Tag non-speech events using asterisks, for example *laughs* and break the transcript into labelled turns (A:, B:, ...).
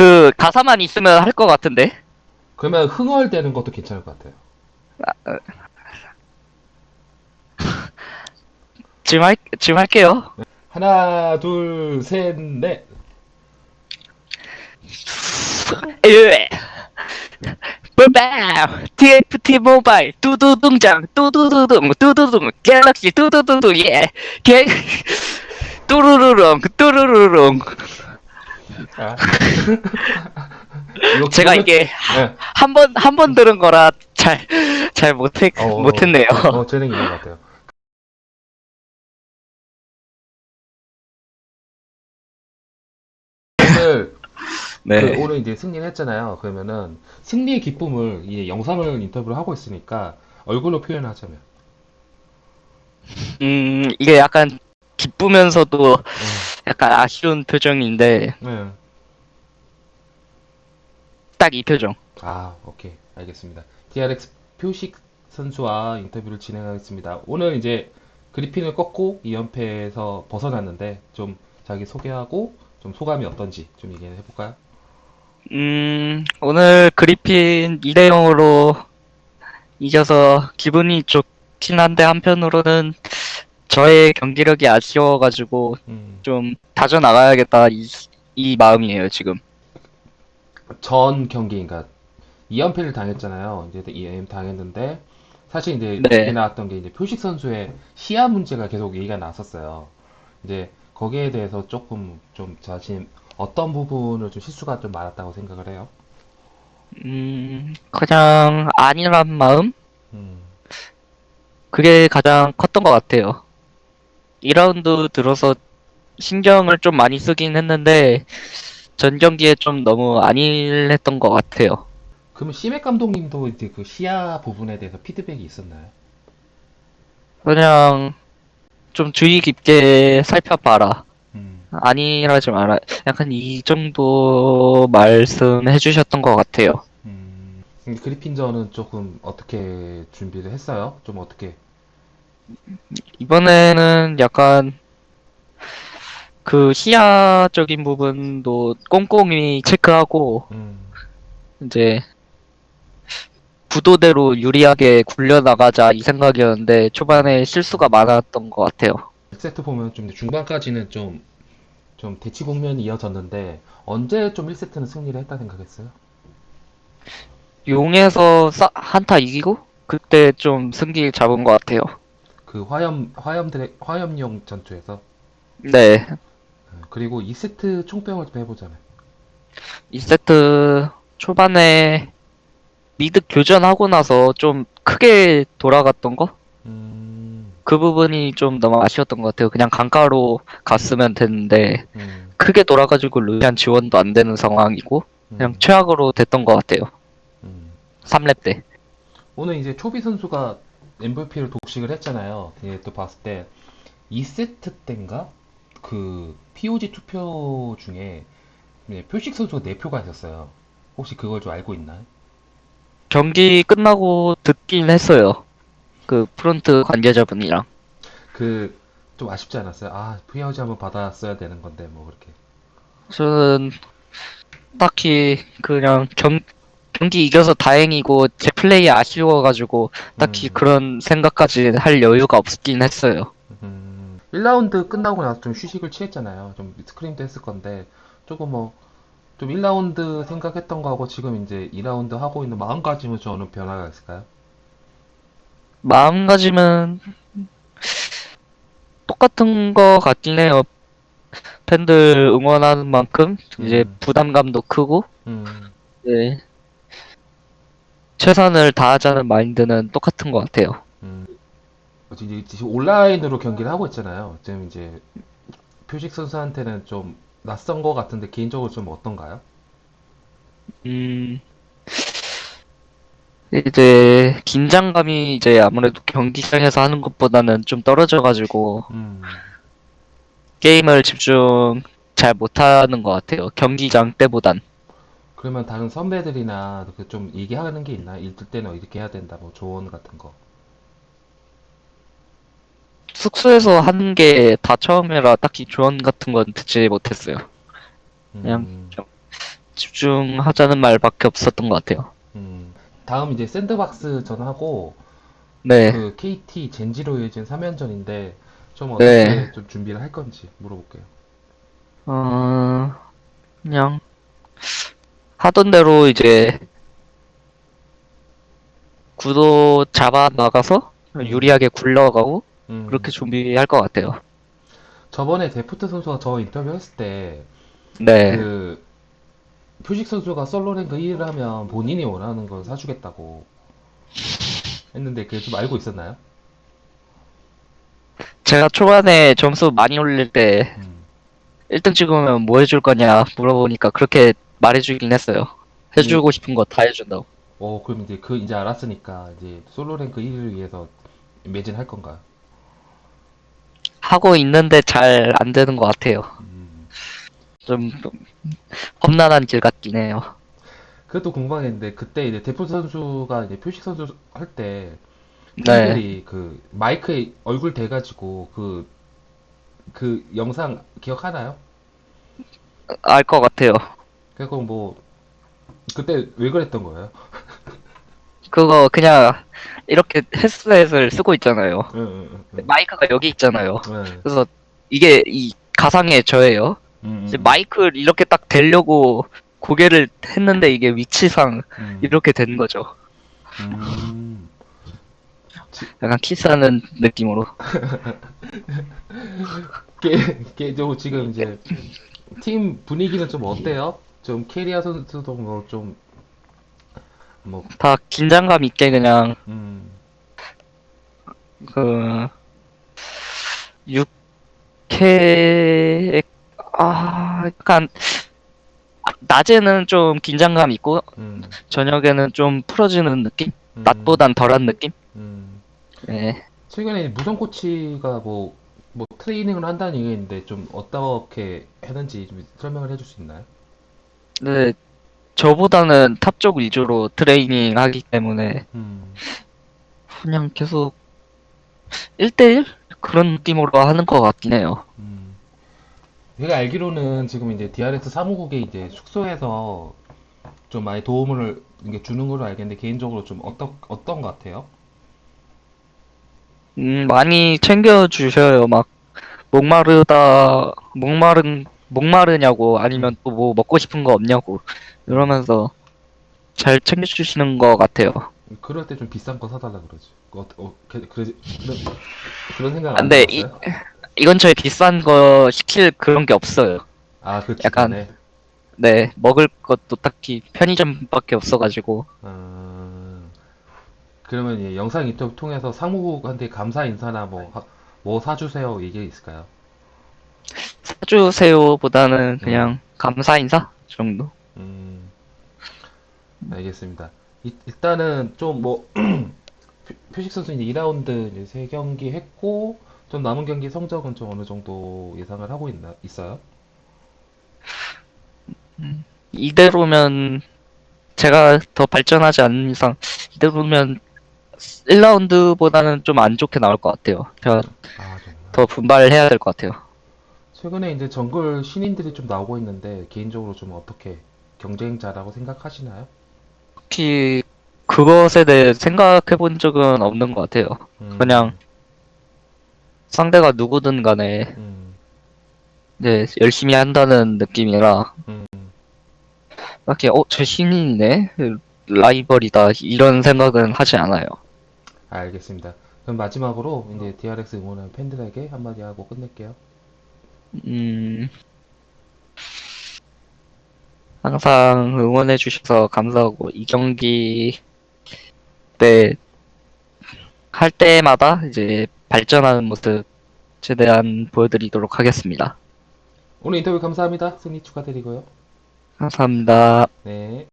A: 그 가사만 있으면 할 것 같은데.
B: 그러면 흥얼대는 것도 괜찮을 것 같아요. *laughs*
A: 지금 할 지금 할게요.
B: 하나, 둘, 셋, 넷.
A: 예. 뿔밤 TFT 모바일. 두두둥장. 두두두둥. 두두둥. 갤럭시. 두두두두 예개 *laughs* 뚜루루룽. 뚜루루룽
B: 아. *laughs* 이거
A: 제가 이게
B: 네.
A: 한 번 한 번 들은 거라 잘 잘 못했
B: 어,
A: 못했네요.
B: 어, 재능이 있는 것 같아요. 오늘 *laughs*
A: 네.
B: 그 오늘 이제 승리를 했잖아요. 그러면은 승리의 기쁨을 이제 영상을 인터뷰를 하고 있으니까 얼굴로 표현하자면
A: 음 이게 약간 기쁘면서도 약간 아쉬운 표정인데
B: 네.
A: 딱 이 표정.
B: 아, 오케이. 알겠습니다. DRX 표식 선수와 인터뷰를 진행하겠습니다. 오늘 이제 그리핀을 꺾고 2연패에서 벗어났는데 좀 자기 소개하고 좀 소감이 어떤지 좀 얘기해 볼까요?
A: 음, 오늘 그리핀 2대 0으로 이겨서 기분이 좋긴 한데 한편으로는 저의 경기력이 아쉬워가지고
B: 음,
A: 좀 다져 나가야겠다 이, 이 마음이에요 지금.
B: 전 경기, 그러니까 2연패를 당했잖아요. 이제 2연패 당했는데 사실 이제
A: 네.
B: 얘기 나왔던 게 이제 표식 선수의 시야 문제가 계속 얘기가 났었어요. 이제 거기에 대해서 조금 좀 자신 어떤 부분을 좀 실수가 좀 많았다고 생각을 해요.
A: 음, 그냥 아니란 마음?
B: 음,
A: 그게 가장 컸던 것 같아요. 2라운드 들어서 신경을 좀 많이 쓰긴 했는데 전 경기에 좀 너무 안일했던 것 같아요.
B: 그러면 시맥 감독님도 이제 그 시야 부분에 대해서 피드백이 있었나요?
A: 그냥 좀 주의 깊게 살펴봐라.
B: 음,
A: 아니라지 마라. 약간 이 정도 말씀해 주셨던 것 같아요.
B: 음, 그리핀전은 조금 어떻게 준비를 했어요? 좀 어떻게?
A: 이번에는 약간 그 시야적인 부분도 꼼꼼히 체크하고
B: 음,
A: 이제 구도대로 유리하게 굴려나가자 이 생각이었는데 초반에 실수가 많았던 것 같아요.
B: 1세트 보면 좀 중반까지는 좀, 좀 대치 국면이 이어졌는데 언제 좀 1세트는 승리를 했다 생각했어요?
A: 용에서 싸- 한타 이기고 그때 좀 승기 잡은 것 같아요.
B: 그 화염, 화염 드래, 화염용 전투에서.
A: 네.
B: 음, 그리고 2세트 총평을 좀 해보자면.
A: 2세트 초반에 미드 교전하고 나서 좀 크게 돌아갔던 거?
B: 음,
A: 그 부분이 좀 너무 아쉬웠던 것 같아요. 그냥 강가로 갔으면 됐는데
B: 음,
A: 크게 돌아가지고 루시안 지원도 안 되는 상황이고 그냥
B: 음,
A: 최악으로 됐던 것 같아요.
B: 음.
A: 3렙 때.
B: 오늘 이제 초비 선수가 MVP를 독식을 했잖아요. 예, 또 봤을 때 2세트 때인가 그 POG 투표 중에 네, 표식 선수가 4표가 있었어요. 혹시 그걸 좀 알고 있나요?
A: 경기 끝나고 듣긴 했어요. 그 프론트 관계자분이랑.
B: 그 좀 아쉽지 않았어요? 아, POG 한번 받았어야 되는 건데 뭐 그렇게.
A: 저는 딱히 그냥 경, 경기 이겨서 다행이고 제 플레이 아쉬워가지고 딱히
B: 음.
A: 그런 생각까지 할 여유가 없긴 했어요.
B: 음, 1라운드 끝나고 나서 좀 휴식을 취했잖아요. 좀 scrim도 했을 건데 조금 뭐 좀 1라운드 생각했던 거하고 지금 이제 2라운드 하고 있는 마음가짐은 좀 어느 변화가 있을까요?
A: 마음가짐은 똑같은 거 같긴 해요. 팬들 응원하는 만큼 이제
B: 음.
A: 부담감도 크고
B: 음,
A: 네. 최선을 다하자는 마인드는 똑같은 것 같아요.
B: 음. 이제 지금 온라인으로 경기를 하고 있잖아요. 지금 이제 표식 선수한테는 좀 낯선 거 같은데 개인적으로 좀 어떤가요?
A: 음, 이제 긴장감이 이제 아무래도 경기장에서 하는 것보다는 좀 떨어져가지고
B: 음,
A: 게임을 집중 잘 못하는 것 같아요. 경기장 때보단.
B: 그러면 다른 선배들이나 그 좀 얘기하는 게 있나요? 일들 때는 이렇게 해야 된다, 뭐 조언 같은 거.
A: 숙소에서 하는 게 다 처음이라 딱히 조언 같은 건 듣지 못했어요. 그냥
B: 음,
A: 좀 집중 집중하자는 말밖에 없었던 것 같아요.
B: 음, 다음 이제 샌드박스 전하고
A: 네.
B: 그 KT 젠지로 이어진 3연전인데 좀 어떻게
A: 네.
B: 좀 준비를 할 건지 물어볼게요.
A: 어, 그냥 하던 대로 이제 구도 잡아 나가서 유리하게 굴러가고
B: 음,
A: 그렇게 준비할 것 같아요.
B: 저번에 데프트 선수가 저 인터뷰 했을 때
A: 네.
B: 그 표식 선수가 솔로 랭크 1위를 하면 본인이 원하는 걸 사주겠다고 했는데 그게 좀 알고 있었나요?
A: 제가 초반에 점수 많이 올릴 때
B: 음.
A: 1등 찍으면 뭐 해줄 거냐 물어보니까 그렇게 말해주긴 했어요. 해주고 싶은 거 다 해준다고.
B: 어, 그럼 이제 그 이제 알았으니까 이제 솔로 랭크 1위를 위해서 매진할 건가요?
A: 하고 있는데 잘 안 되는 것 같아요.
B: 음.
A: 좀 험난한 길 같긴 해요.
B: 그것도 궁금했는데 그때 이제 데프트 선수가 이제 표식 선수 할때
A: 네.
B: 팬들이 그 마이크에 얼굴 대가지고 그그 영상 기억하나요?
A: 알 것 같아요.
B: 그거 뭐 그때 왜 그랬던 거예요?
A: 그거 그냥 이렇게 헤드셋을 쓰고 있잖아요.
B: 응, 응, 응,
A: 마이크가 여기 있잖아요. 그래서 이게 이 가상의 저예요.
B: 응,
A: 이제
B: 응,
A: 마이크를 이렇게 딱 대려고 고개를 했는데 이게 위치상
B: 응.
A: 이렇게 된 거죠.
B: 음.
A: 약간 키스하는 느낌으로. *laughs*
B: 게, 게좀 지금 이제 *laughs* 팀 분위기는 좀 어때요? 좀 캐리아 선수도 뭐좀 뭐,
A: 다 긴장감 있게 그냥
B: 음,
A: 그 6캐 아 약간 낮에는 좀 긴장감 있고
B: 음,
A: 저녁에는 좀 풀어지는 느낌?
B: 음,
A: 낮보단 덜한 느낌?
B: 음.
A: 네.
B: 최근에 무성 코치가 뭐, 뭐 트레이닝을 한다는 얘기가 있는데 좀 어떻게 했는지 좀 설명을 해줄 수 있나요?
A: 근데 저보다는 top 쪽 위주로 트레이닝 하기 때문에
B: 음,
A: 그냥 계속 1대1 그런 느낌으로 하는 것 같긴 해요.
B: 음. 제가 알기로는 지금 이제 DRX 사무국에 이제 숙소에서 좀 많이 도움을 주는 걸로 알겠는데 개인적으로 좀 어떤 어떤 것 같아요?
A: 음, 많이 챙겨 주셔요. 막 목마르다 목마른 목마르냐고 아니면 또 뭐 먹고 싶은 거 없냐고 이러면서 잘 챙겨주시는 것 같아요.
B: 그럴 때 좀 비싼 거 사달라 그러지. 어, 어, 그, 그, 그런, 그런 생각
A: 아,
B: 안
A: 근데 이-
B: 해봤어요?
A: 이건 저희 비싼 거 시킬 그런 게 없어요.
B: 아, 그
A: 약간-
B: 주변에.
A: 네, 먹을 것도 딱히 편의점밖에 없어가지고
B: 음, 그러면 이 영상 인터뷰 통해서 사무국한테 감사 인사나 뭐, 하- 뭐 사주세요 얘기 있을까요?
A: 사주세요보다는 그냥 감사 인사 정도.
B: 음, 알겠습니다. 이- 일단은 좀 뭐, *clears throat* 표식 선수 이제 2라운드 이제 3경기 했고, 좀 남은 경기 성적은 좀 어느 정도 예상을 하고 있나, 있어요?
A: 이대로면 제가 더 발전하지 않는 이상 이대로면 1라운드보다는 좀 안 좋게 나올 것 같아요. 제가
B: 아.
A: 더 분발해야 될 것 같아요.
B: 최근에 이제 정글 신인들이 좀 나오고 있는데 개인적으로 좀 어떻게 경쟁자라고 생각하시나요?
A: 특히 그것에 대해 생각해 본 적은 없는 것 같아요.
B: 음,
A: 그냥 상대가 누구든 간에
B: 음,
A: 이제 열심히 한다는 느낌이라
B: 음,
A: 딱히 어, 저 신인이네? 라이벌이다 이런 생각은 하지 않아요.
B: 알겠습니다. 그럼 마지막으로 이제 DRX 응원하는 팬들에게 한마디 하고 끝낼게요.
A: 음, 항상 응원해 주셔서 감사하고 이 경기 때 할 때마다 이제 발전하는 모습 최대한 보여드리도록 하겠습니다.
B: 오늘 인터뷰 감사합니다. 승리 축하드리고요.
A: 감사합니다.
B: 네.